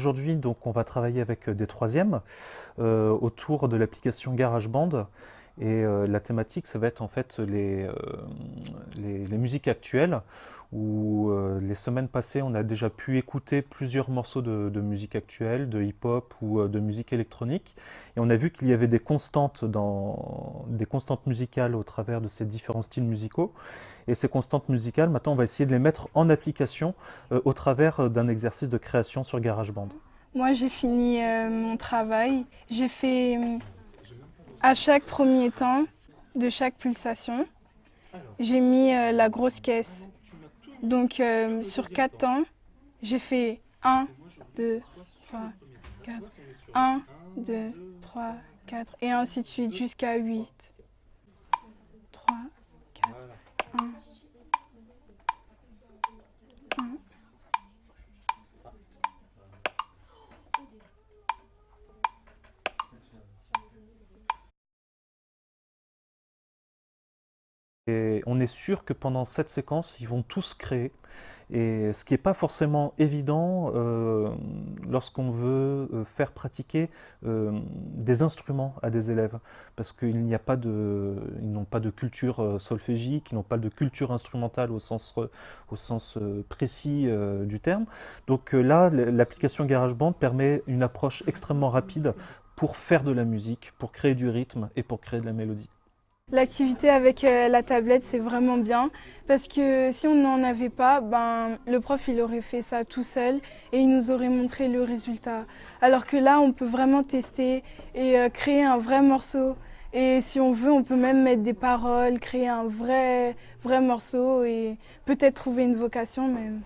aujourd'hui, donc, on va travailler avec des troisièmes autour de l'application GarageBand. Et la thématique, ça va être en fait les musiques actuelles où euh, les semaines passées, on a déjà pu écouter plusieurs morceaux de, musique actuelle, de hip-hop ou euh, de musique électronique. Et on a vu qu'il y avait des constantes, dans, des constantes musicales au travers de ces différents styles musicaux. Et ces constantes musicales, maintenant, on va essayer de les mettre en application euh, au travers d'un exercice de création sur GarageBand. Moi, j'ai fini mon travail. J'ai fait à chaque premier temps de chaque pulsation, j'ai mis la grosse caisse. Donc euh, sur 4 temps, j'ai fait 1, 2, 3, 4, 1, 2, 3, 4 et ainsi de suite jusqu'à 8. 3, 4, 1. On est sûr que pendant cette séquence, ils vont tous créer. Ce qui n'est pas forcément évident euh, lorsqu'on veut euh, faire pratiquer euh, des instruments à des élèves, parce qu'ils n'ont pas de culture solfégique, ils n'ont pas de culture instrumentale au sens, au sens précis du terme. Donc là, l'application GarageBand permet une approche extrêmement rapide pour faire de la musique, pour créer du rythme et pour créer de la mélodie. L'activité avec euh, la tablette, c'est vraiment bien parce que si on n'en avait pas, ben, le prof il aurait fait ça tout seul et il nous aurait montré le résultat. Alors que là, on peut vraiment tester et euh, créer un vrai morceau. Et si on veut, on peut même mettre des paroles, créer un vrai, vrai morceau et peut-être trouver une vocation même.